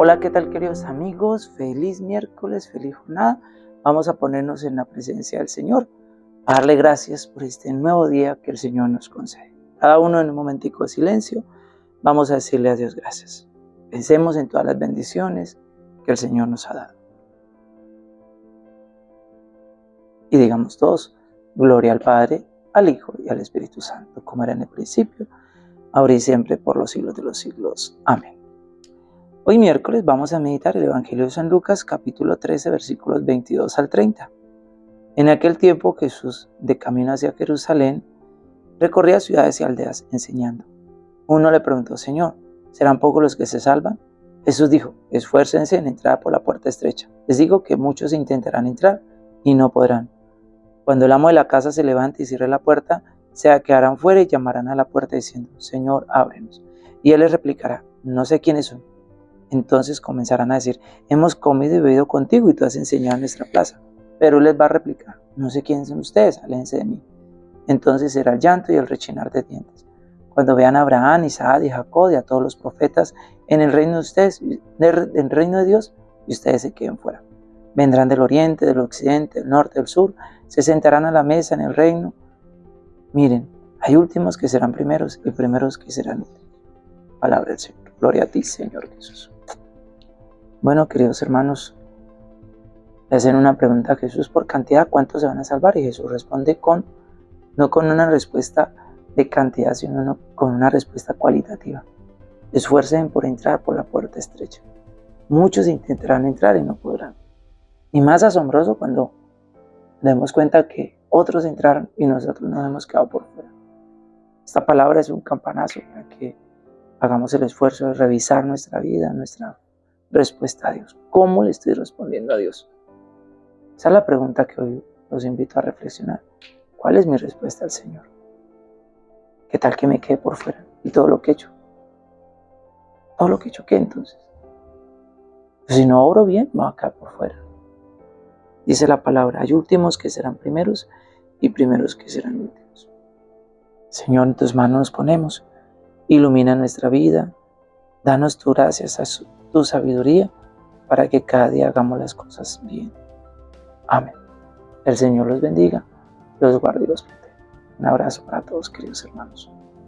Hola, ¿qué tal queridos amigos? Feliz miércoles, feliz jornada. Vamos a ponernos en la presencia del Señor, a darle gracias por este nuevo día que el Señor nos concede. Cada uno en un momentico de silencio, vamos a decirle a Dios gracias. Pensemos en todas las bendiciones que el Señor nos ha dado. Y digamos todos, gloria al Padre, al Hijo y al Espíritu Santo, como era en el principio, ahora y siempre, por los siglos de los siglos. Amén. Hoy miércoles vamos a meditar el Evangelio de San Lucas capítulo 13 versículos 22 al 30. En aquel tiempo Jesús, de camino hacia Jerusalén, recorría ciudades y aldeas enseñando. Uno le preguntó, Señor, ¿serán pocos los que se salvan? Jesús dijo, esfuércense en entrar por la puerta estrecha. Les digo que muchos intentarán entrar y no podrán. Cuando el amo de la casa se levante y cierre la puerta, se quedarán fuera y llamarán a la puerta diciendo, Señor, ábrenos. Y él les replicará, no sé quiénes son entonces comenzarán a decir, hemos comido y bebido contigo y tú has enseñado en nuestra plaza. Pero él les va a replicar, no sé quiénes son ustedes, aléjense de mí. Entonces será el llanto y el rechinar de dientes. Cuando vean a Abraham, Isaac y Jacob y a todos los profetas en el reino de ustedes, en el reino de Dios, y ustedes se queden fuera. Vendrán del oriente, del occidente, del norte, del sur, se sentarán a la mesa en el reino. Miren, hay últimos que serán primeros y primeros que serán últimos. Palabra del Señor. Gloria a ti, Señor Jesús. Bueno, queridos hermanos, le hacen una pregunta a Jesús por cantidad, ¿cuántos se van a salvar? Y Jesús responde con, no con una respuesta de cantidad, sino con una respuesta cualitativa. Esfuercen por entrar por la puerta estrecha. Muchos intentarán entrar y no podrán. Y más asombroso cuando demos cuenta que otros entraron y nosotros nos hemos quedado por fuera. Esta palabra es un campanazo para que hagamos el esfuerzo de revisar nuestra vida, nuestra respuesta a Dios. ¿Cómo le estoy respondiendo a Dios? Esa es la pregunta que hoy los invito a reflexionar. ¿Cuál es mi respuesta al Señor? ¿Qué tal que me quede por fuera? Y todo lo que he hecho. Todo lo que he hecho, ¿qué entonces? Pues si no oro bien, voy a quedar por fuera. Dice la palabra, hay últimos que serán primeros y primeros que serán últimos. Señor, en tus manos nos ponemos. Ilumina nuestra vida. Danos tu gracias a su tu sabiduría para que cada día hagamos las cosas bien. Amén. El Señor los bendiga, los guarde y los proteja. Un abrazo para todos, queridos hermanos.